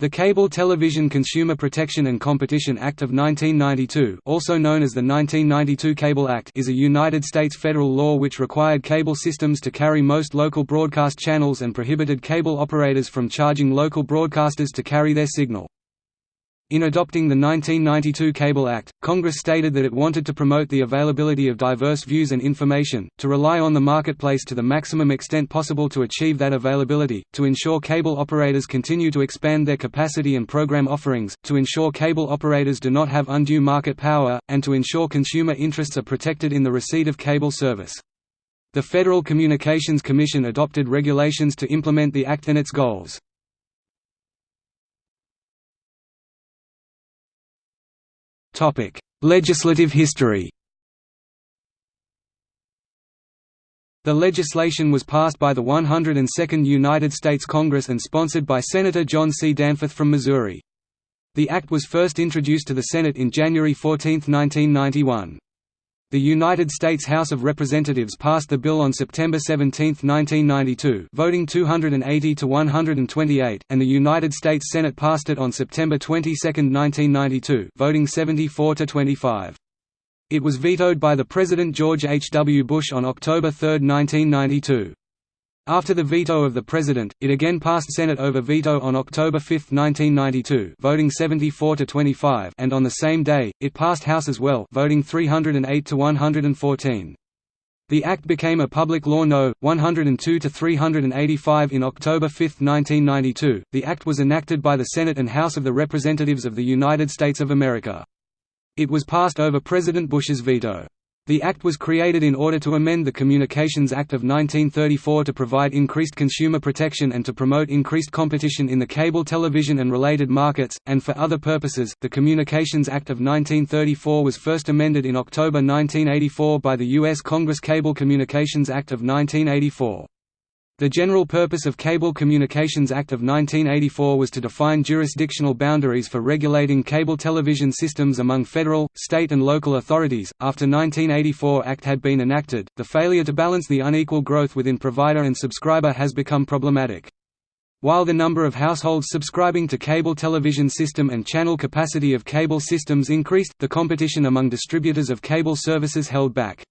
The Cable Television Consumer Protection and Competition Act of 1992 also known as the 1992 Cable Act is a United States federal law which required cable systems to carry most local broadcast channels and prohibited cable operators from charging local broadcasters to carry their signal. In adopting the 1992 Cable Act, Congress stated that it wanted to promote the availability of diverse views and information, to rely on the marketplace to the maximum extent possible to achieve that availability, to ensure cable operators continue to expand their capacity and program offerings, to ensure cable operators do not have undue market power, and to ensure consumer interests are protected in the receipt of cable service. The Federal Communications Commission adopted regulations to implement the Act and its goals. Legislative history The legislation was passed by the 102nd United States Congress and sponsored by Senator John C. Danforth from Missouri. The act was first introduced to the Senate in January 14, 1991. The United States House of Representatives passed the bill on September 17, 1992 voting 280 to 128, and the United States Senate passed it on September 22, 1992 voting 74 to 25. It was vetoed by the President George H. W. Bush on October 3, 1992. After the veto of the President, it again passed Senate over veto on October 5, 1992 voting 74 to 25 and on the same day, it passed House as well voting 308 to 114. The Act became a public law No. 102 to 385 in October 5, 1992. The Act was enacted by the Senate and House of the Representatives of the United States of America. It was passed over President Bush's veto. The Act was created in order to amend the Communications Act of 1934 to provide increased consumer protection and to promote increased competition in the cable television and related markets, and for other purposes. The Communications Act of 1934 was first amended in October 1984 by the U.S. Congress Cable Communications Act of 1984. The general purpose of Cable Communications Act of 1984 was to define jurisdictional boundaries for regulating cable television systems among federal, state and local authorities. After 1984 Act had been enacted, the failure to balance the unequal growth within provider and subscriber has become problematic. While the number of households subscribing to cable television system and channel capacity of cable systems increased, the competition among distributors of cable services held back.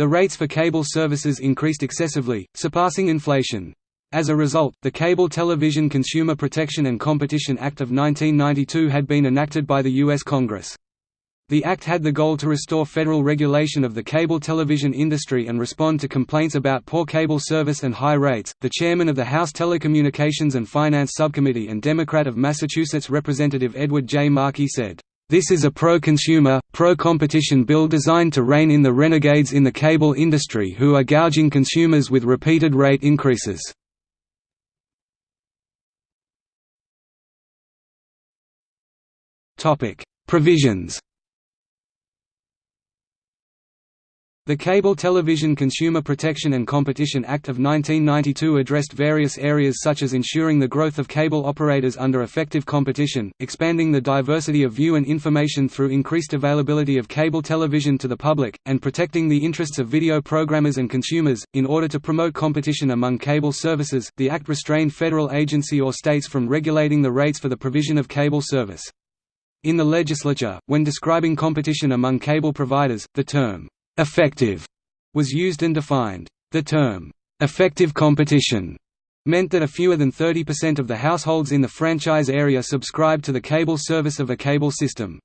The rates for cable services increased excessively, surpassing inflation. As a result, the Cable Television Consumer Protection and Competition Act of 1992 had been enacted by the U.S. Congress. The act had the goal to restore federal regulation of the cable television industry and respond to complaints about poor cable service and high rates. The chairman of the House Telecommunications and Finance Subcommittee and Democrat of Massachusetts Representative Edward J. Markey said, this is a pro-consumer, pro-competition bill designed to rein in the renegades in the cable industry who are gouging consumers with repeated rate increases. Provisions The Cable Television Consumer Protection and Competition Act of 1992 addressed various areas such as ensuring the growth of cable operators under effective competition, expanding the diversity of view and information through increased availability of cable television to the public, and protecting the interests of video programmers and consumers. In order to promote competition among cable services, the Act restrained federal agency or states from regulating the rates for the provision of cable service. In the legislature, when describing competition among cable providers, the term effective was used and defined. The term, effective competition, meant that a fewer than 30% of the households in the franchise area subscribed to the cable service of a cable system.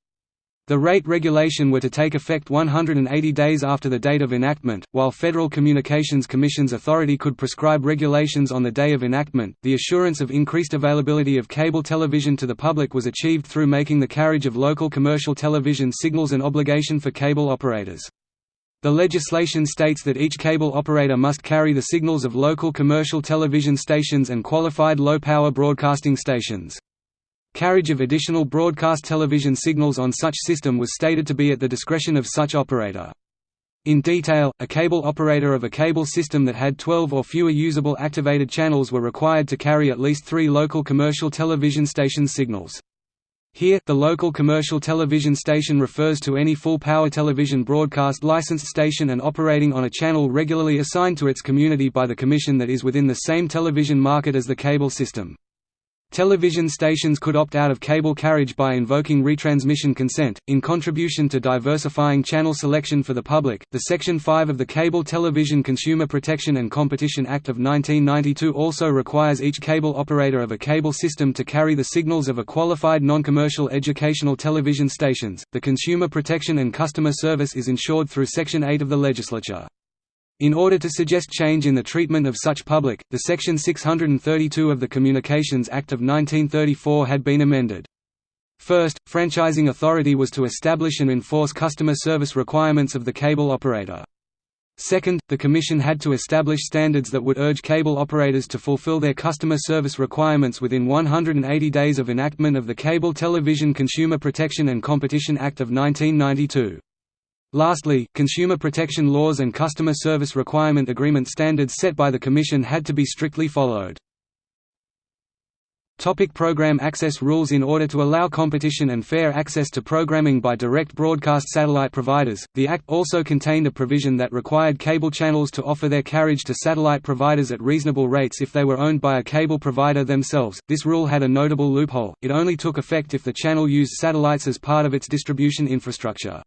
The rate regulation were to take effect 180 days after the date of enactment, while Federal Communications Commission's authority could prescribe regulations on the day of enactment. The assurance of increased availability of cable television to the public was achieved through making the carriage of local commercial television signals an obligation for cable operators. The legislation states that each cable operator must carry the signals of local commercial television stations and qualified low-power broadcasting stations. Carriage of additional broadcast television signals on such system was stated to be at the discretion of such operator. In detail, a cable operator of a cable system that had 12 or fewer usable activated channels were required to carry at least three local commercial television station signals. Here, the local commercial television station refers to any full-power television broadcast licensed station and operating on a channel regularly assigned to its community by the Commission that is within the same television market as the cable system. Television stations could opt out of cable carriage by invoking retransmission consent. In contribution to diversifying channel selection for the public, the Section 5 of the Cable Television Consumer Protection and Competition Act of 1992 also requires each cable operator of a cable system to carry the signals of a qualified non-commercial educational television stations. The consumer protection and customer service is ensured through Section 8 of the legislature. In order to suggest change in the treatment of such public, the Section 632 of the Communications Act of 1934 had been amended. First, franchising authority was to establish and enforce customer service requirements of the cable operator. Second, the Commission had to establish standards that would urge cable operators to fulfill their customer service requirements within 180 days of enactment of the Cable Television Consumer Protection and Competition Act of 1992. Lastly, consumer protection laws and customer service requirement agreement standards set by the Commission had to be strictly followed. Topic program access rules In order to allow competition and fair access to programming by direct broadcast satellite providers, the Act also contained a provision that required cable channels to offer their carriage to satellite providers at reasonable rates if they were owned by a cable provider themselves. This rule had a notable loophole, it only took effect if the channel used satellites as part of its distribution infrastructure.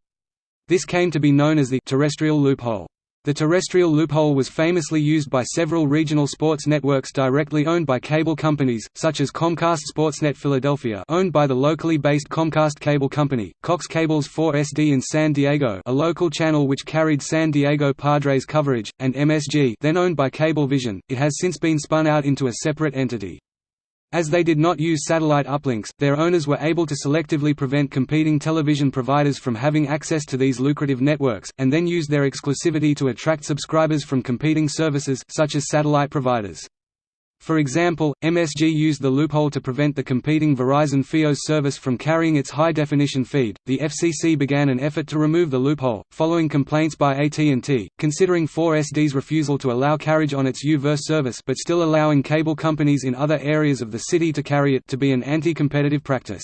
This came to be known as the terrestrial loophole. The terrestrial loophole was famously used by several regional sports networks directly owned by cable companies, such as Comcast Sportsnet Philadelphia owned by the locally based Comcast Cable Company, Cox Cable's 4SD in San Diego a local channel which carried San Diego Padres coverage, and MSG then owned by Cablevision. It has since been spun out into a separate entity. As they did not use satellite uplinks, their owners were able to selectively prevent competing television providers from having access to these lucrative networks, and then use their exclusivity to attract subscribers from competing services such as satellite providers. For example, MSG used the loophole to prevent the competing Verizon Fios service from carrying its high-definition feed. The FCC began an effort to remove the loophole, following complaints by AT&T, considering 4SD's refusal to allow carriage on its U-verse service but still allowing cable companies in other areas of the city to carry it to be an anti-competitive practice.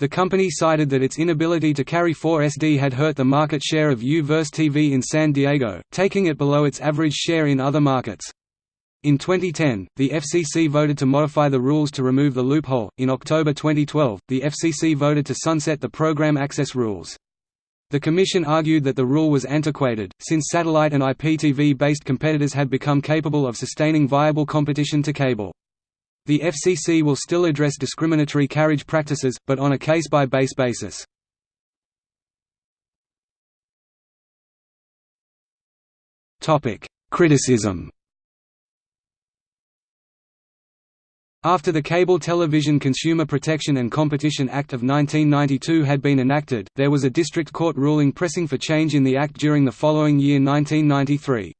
The company cited that its inability to carry 4SD had hurt the market share of U-verse TV in San Diego, taking it below its average share in other markets. In 2010, the FCC voted to modify the rules to remove the loophole. In October 2012, the FCC voted to sunset the program access rules. The Commission argued that the rule was antiquated, since satellite and IPTV-based competitors had become capable of sustaining viable competition to cable. The FCC will still address discriminatory carriage practices, but on a case-by-base basis. Criticism After the Cable Television Consumer Protection and Competition Act of 1992 had been enacted, there was a district court ruling pressing for change in the act during the following year 1993.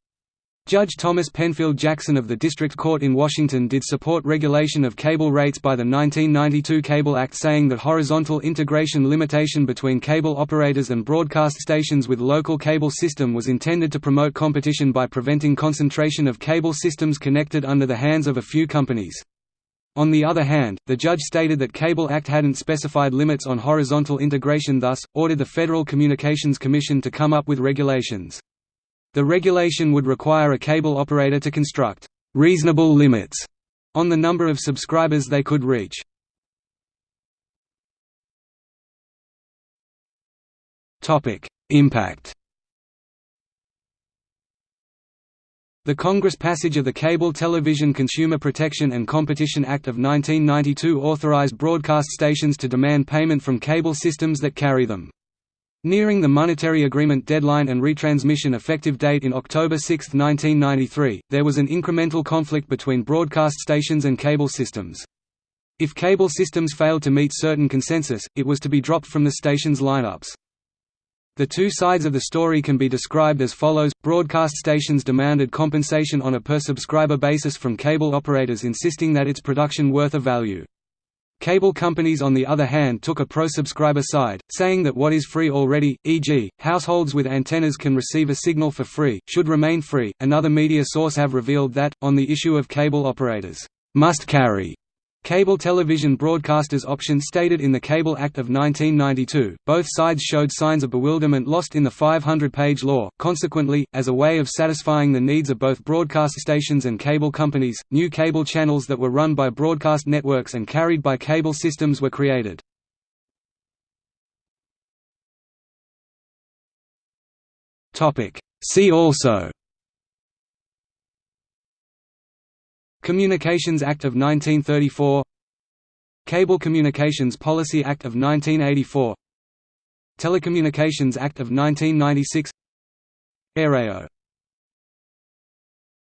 Judge Thomas Penfield Jackson of the District Court in Washington did support regulation of cable rates by the 1992 Cable Act saying that horizontal integration limitation between cable operators and broadcast stations with local cable system was intended to promote competition by preventing concentration of cable systems connected under the hands of a few companies. On the other hand, the judge stated that Cable Act hadn't specified limits on horizontal integration thus, ordered the Federal Communications Commission to come up with regulations. The regulation would require a cable operator to construct «reasonable limits» on the number of subscribers they could reach. Impact The Congress passage of the Cable Television Consumer Protection and Competition Act of 1992 authorized broadcast stations to demand payment from cable systems that carry them. Nearing the monetary agreement deadline and retransmission effective date in October 6, 1993, there was an incremental conflict between broadcast stations and cable systems. If cable systems failed to meet certain consensus, it was to be dropped from the station's lineups. The two sides of the story can be described as follows, broadcast stations demanded compensation on a per-subscriber basis from cable operators insisting that its production worth a value. Cable companies on the other hand took a pro-subscriber side, saying that what is free already, e.g., households with antennas can receive a signal for free, should remain free. Another media source have revealed that, on the issue of cable operators, must carry Cable television broadcasters option stated in the Cable Act of 1992. Both sides showed signs of bewilderment lost in the 500-page law. Consequently, as a way of satisfying the needs of both broadcast stations and cable companies, new cable channels that were run by broadcast networks and carried by cable systems were created. Topic: See also Communications Act of 1934 Cable Communications Policy Act of 1984 Telecommunications Act of 1996 Aereo